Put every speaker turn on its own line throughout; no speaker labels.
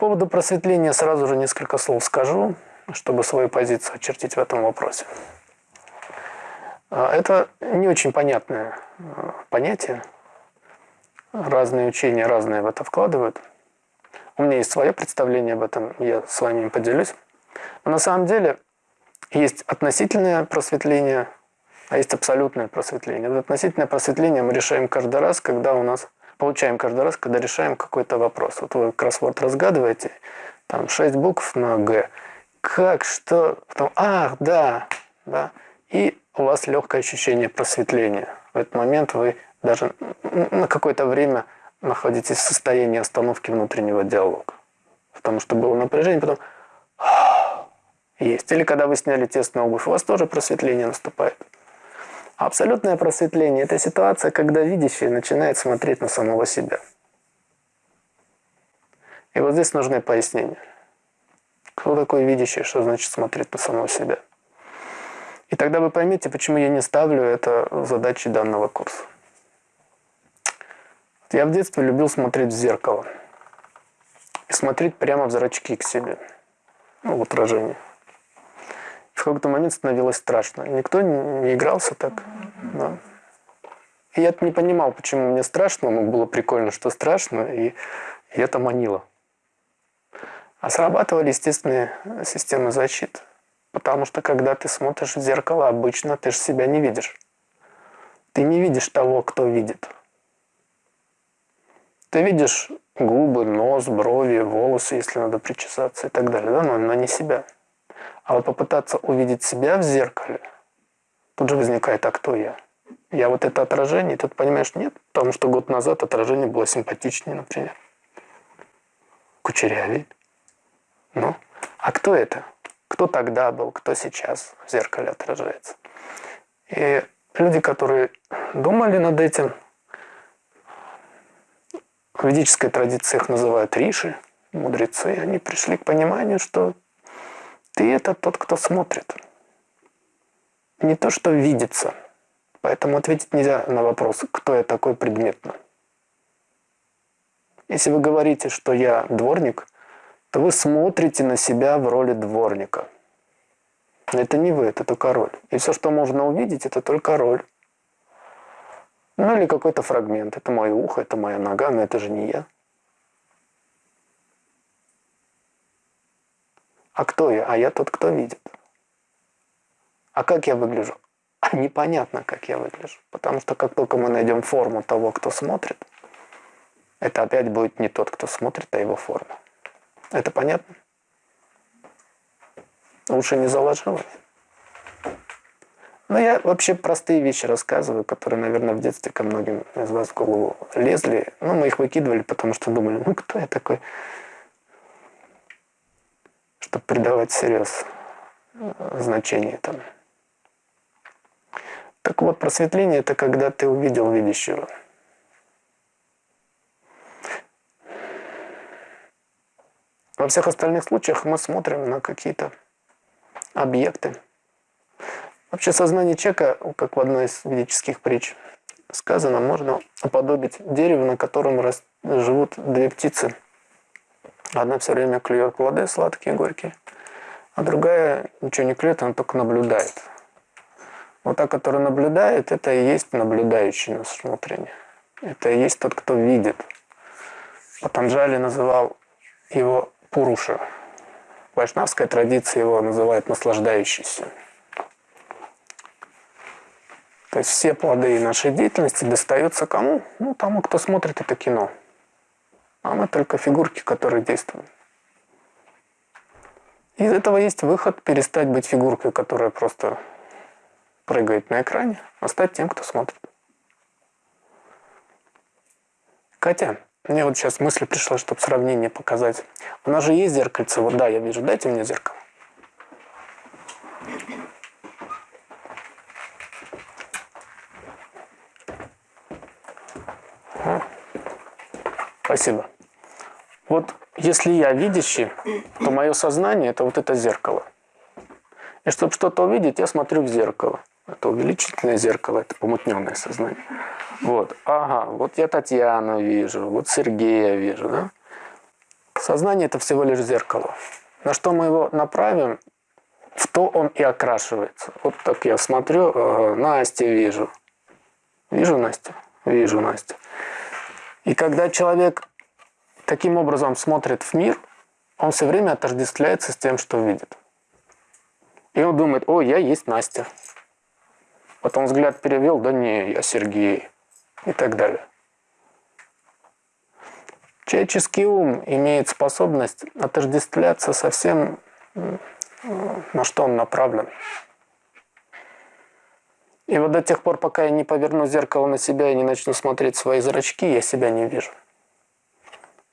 поводу просветления сразу же несколько слов скажу, чтобы свою позицию очертить в этом вопросе. А, это не очень понятное а, понятие. Разные учения разные в это вкладывают. У меня есть свое представление об этом, я с вами им поделюсь. Но на самом деле есть относительное просветление, а есть абсолютное просветление. Вот относительное просветление мы решаем каждый раз, когда у нас получаем каждый раз, когда решаем какой-то вопрос. Вот вы кроссворд разгадываете, там шесть букв на «Г». Как, что, потом, ах, да, да. И у вас легкое ощущение просветления. В этот момент вы даже на какое-то время находитесь в состоянии остановки внутреннего диалога. Потому что было напряжение, потом есть. Или когда вы сняли тесную обувь, у вас тоже просветление наступает. Абсолютное просветление – это ситуация, когда видящий начинает смотреть на самого себя. И вот здесь нужны пояснения. Кто такой видящий, что значит смотреть на самого себя? И тогда вы поймете, почему я не ставлю это задачей данного курса. Я в детстве любил смотреть в зеркало. И смотреть прямо в зрачки к себе. Ну, в отражение. В какой-то момент становилось страшно. Никто не игрался так. Да. И я не понимал, почему мне страшно, но было прикольно, что страшно, и, и это манило. А срабатывали естественные системы защиты. Потому что когда ты смотришь в зеркало, обычно ты же себя не видишь. Ты не видишь того, кто видит. Ты видишь губы, нос, брови, волосы, если надо причесаться и так далее, да, но, но не себя. А вот попытаться увидеть себя в зеркале, тут же возникает, а кто я? Я вот это отражение, и тут понимаешь, нет, потому что год назад отражение было симпатичнее, например. Кучерявее. Ну, а кто это? Кто тогда был, кто сейчас в зеркале отражается? И люди, которые думали над этим, в ведической традиции их называют риши, мудрецы, они пришли к пониманию, что ты это тот, кто смотрит. Не то, что видится. Поэтому ответить нельзя на вопрос, кто я такой предметно. Если вы говорите, что я дворник, то вы смотрите на себя в роли дворника. Это не вы, это только роль. И все, что можно увидеть, это только роль. Ну или какой-то фрагмент. Это мое ухо, это моя нога, но это же не я. А кто я? А я тот, кто видит. А как я выгляжу? А непонятно, как я выгляжу. Потому что как только мы найдем форму того, кто смотрит, это опять будет не тот, кто смотрит, а его форма. Это понятно? Лучше не заложила? Ну, я вообще простые вещи рассказываю, которые, наверное, в детстве ко многим из вас в голову лезли. Ну, мы их выкидывали, потому что думали, ну, кто я такой, чтобы придавать серьез э, значение там. Так вот, просветление – это когда ты увидел видящего. Во всех остальных случаях мы смотрим на какие-то объекты, Вообще сознание человека, как в одной из ведических притч сказано, можно уподобить дереву, на котором живут две птицы. Одна все время клюет плоды сладкие, горькие, а другая ничего не клюет, она только наблюдает. Вот та, которая наблюдает, это и есть наблюдающий нас внутренне. Это и есть тот, кто видит. Патанджали называл его Пуруша. В вайшнавской традиции его называют наслаждающийся. То есть все плоды нашей деятельности достаются кому? Ну, тому, кто смотрит это кино. А мы только фигурки, которые действуют. Из этого есть выход перестать быть фигуркой, которая просто прыгает на экране, а стать тем, кто смотрит. Катя, мне вот сейчас мысль пришла, чтобы сравнение показать. У нас же есть зеркальце. Вот да, я вижу. Дайте мне зеркало. Спасибо. Вот если я видящий, то мое сознание – это вот это зеркало. И чтобы что-то увидеть, я смотрю в зеркало. Это увеличительное зеркало, это помутненное сознание. Вот, ага, вот я Татьяну вижу, вот Сергея вижу, да? Сознание – это всего лишь зеркало. На что мы его направим, в то он и окрашивается. Вот так я смотрю, э, Настя вижу. Вижу Настю? Вижу Настю. И когда человек таким образом смотрит в мир, он все время отождествляется с тем, что видит. И он думает, о, я есть Настя. Потом взгляд перевел, да не, я Сергей. И так далее. Человеческий ум имеет способность отождествляться со всем, на что он направлен. И вот до тех пор, пока я не поверну зеркало на себя и не начну смотреть свои зрачки, я себя не вижу.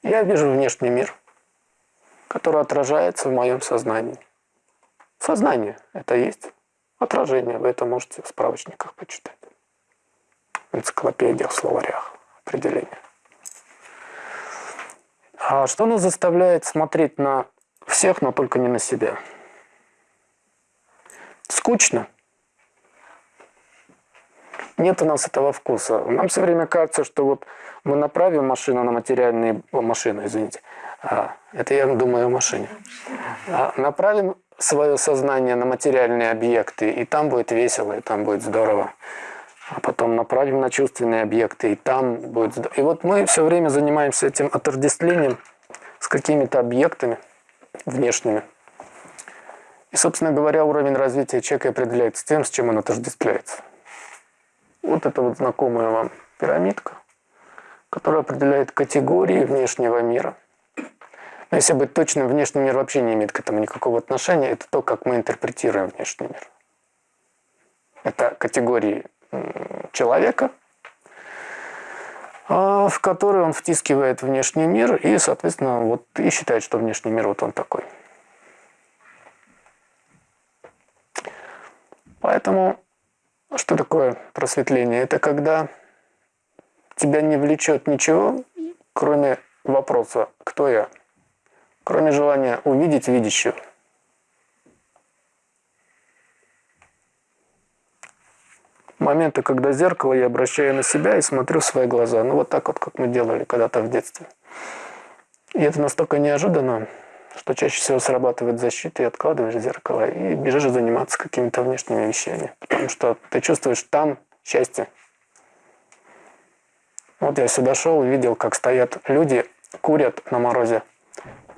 Я вижу внешний мир, который отражается в моем сознании. Сознание – это есть отражение. Вы это можете в справочниках почитать. В энциклопедиях, в словарях определения. А что нас заставляет смотреть на всех, но только не на себя? Скучно. Нет у нас этого вкуса. Нам все время кажется, что вот мы направим машину на материальные... О, машину, извините. А, это я думаю о машине. А, направим свое сознание на материальные объекты, и там будет весело, и там будет здорово а потом направим на чувственные объекты, и там будет... И вот мы все время занимаемся этим отождествлением с какими-то объектами внешними. И, собственно говоря, уровень развития человека определяется тем, с чем он отождествляется. Вот это вот знакомая вам пирамидка, которая определяет категории внешнего мира. Но если быть точным, внешний мир вообще не имеет к этому никакого отношения. Это то, как мы интерпретируем внешний мир. Это категории человека, а, в который он втискивает внешний мир и, соответственно, вот и считает, что внешний мир вот он такой. Поэтому что такое просветление? Это когда тебя не влечет ничего, кроме вопроса «Кто я?», кроме желания увидеть видящего. моменты, когда зеркало я обращаю на себя и смотрю в свои глаза. Ну, вот так вот, как мы делали когда-то в детстве. И это настолько неожиданно, что чаще всего срабатывает защита, и откладываешь зеркало, и бежишь заниматься какими-то внешними вещами. Потому что ты чувствуешь там счастье. Вот я сюда шел видел, как стоят люди, курят на морозе.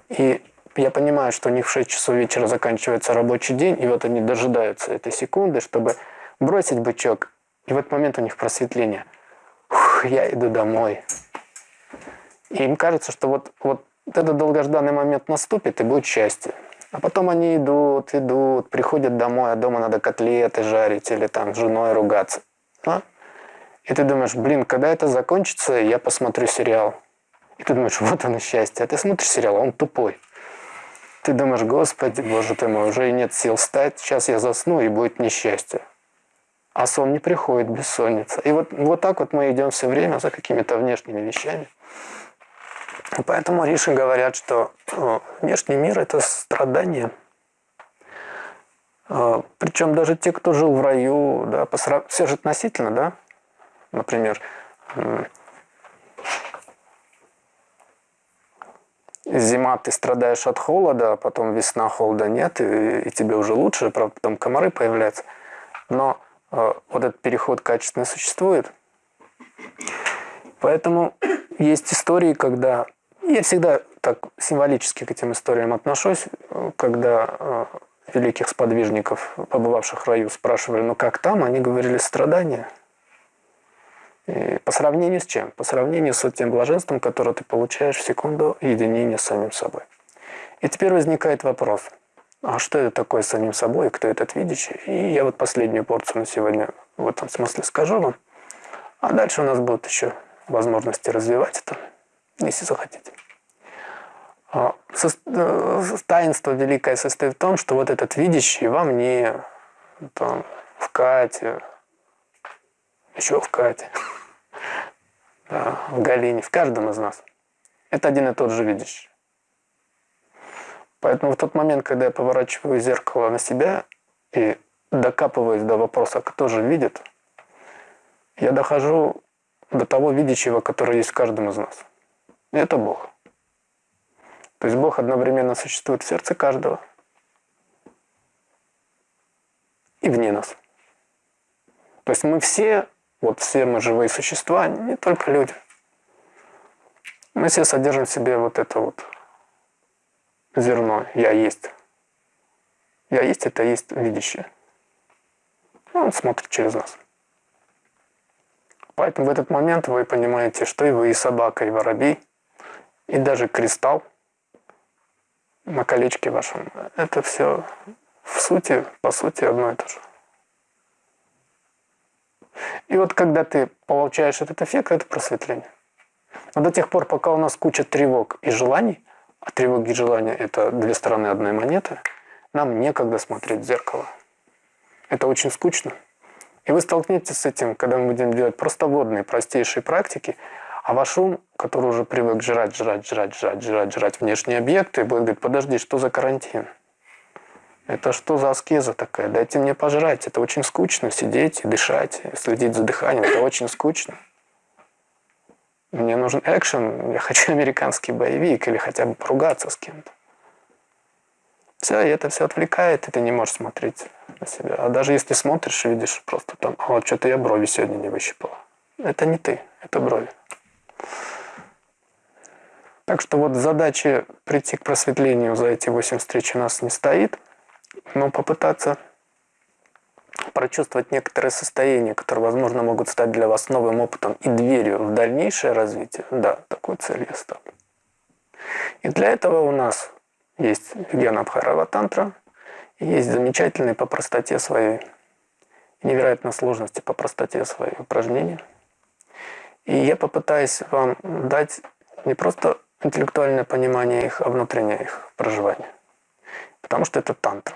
И я понимаю, что у них в 6 часов вечера заканчивается рабочий день, и вот они дожидаются этой секунды, чтобы бросить бычок. И в этот момент у них просветление. Фух, я иду домой. И им кажется, что вот, вот этот долгожданный момент наступит, и будет счастье. А потом они идут, идут, приходят домой, а дома надо котлеты жарить или там с женой ругаться. А? И ты думаешь, блин, когда это закончится, я посмотрю сериал. И ты думаешь, вот оно счастье. А ты смотришь сериал, а он тупой. Ты думаешь, господи, боже ты мой, уже и нет сил встать, сейчас я засну, и будет несчастье а сон не приходит, бессонница. И вот, вот так вот мы идем все время за какими-то внешними вещами. Поэтому Риши говорят, что э, внешний мир – это страдание. Э, причем даже те, кто жил в раю, да, посрав... все же относительно, да, например, зима ты страдаешь от холода, а потом весна холода нет, и, и тебе уже лучше, правда, потом комары появляются. Но а, вот этот переход качественно существует. Поэтому есть истории, когда... Я всегда так символически к этим историям отношусь, когда а, великих сподвижников, побывавших в раю, спрашивали, ну как там? Они говорили, страдания. И по сравнению с чем? По сравнению с тем блаженством, которое ты получаешь в секунду единения с самим собой. И теперь возникает вопрос – а что это такое самим собой, кто этот видящий. И я вот последнюю порцию на сегодня в этом смысле скажу вам. А дальше у нас будут еще возможности развивать это, если захотите. А, э, таинство великое состоит в том, что вот этот видящий во мне, там, в Кате, еще в Кате, да, в Галине, в каждом из нас. Это один и тот же видящий. Поэтому в тот момент, когда я поворачиваю зеркало на себя и докапываюсь до вопроса, кто же видит, я дохожу до того видящего, который есть в каждом из нас. Это Бог. То есть Бог одновременно существует в сердце каждого и вне нас. То есть мы все, вот все мы живые существа, не только люди. Мы все содержим в себе вот это вот зерно «я есть». «Я есть» — это есть видящее. Он смотрит через нас. Поэтому в этот момент вы понимаете, что и вы, и собака, и воробей, и даже кристалл на колечке вашем, это все в сути, по сути, одно и то же. И вот когда ты получаешь этот эффект, это просветление. Но до тех пор, пока у нас куча тревог и желаний, а тревоги и желания – это две стороны одной монеты, нам некогда смотреть в зеркало. Это очень скучно. И вы столкнетесь с этим, когда мы будем делать просто водные, простейшие практики, а ваш ум, который уже привык жрать, жрать, жрать, жрать, жрать, жрать внешние объекты, будет говорить, подожди, что за карантин? Это что за аскеза такая? Дайте мне пожрать. Это очень скучно сидеть и дышать, следить за дыханием. Это очень скучно. Мне нужен экшен, я хочу американский боевик или хотя бы поругаться с кем-то. Все, и это все отвлекает, и ты не можешь смотреть на себя. А даже если смотришь, видишь просто там, «А вот что-то я брови сегодня не выщипала. Это не ты, это брови. Так что вот задача прийти к просветлению за эти 8 встреч у нас не стоит, но попытаться прочувствовать некоторые состояния, которые, возможно, могут стать для вас новым опытом и дверью в дальнейшее развитие, да, такой цель я ставлю. И для этого у нас есть Гена Абхарава Тантра, и есть замечательные по простоте своей, невероятной сложности по простоте своей упражнения. И я попытаюсь вам дать не просто интеллектуальное понимание их, а внутреннее их проживание. Потому что это тантра.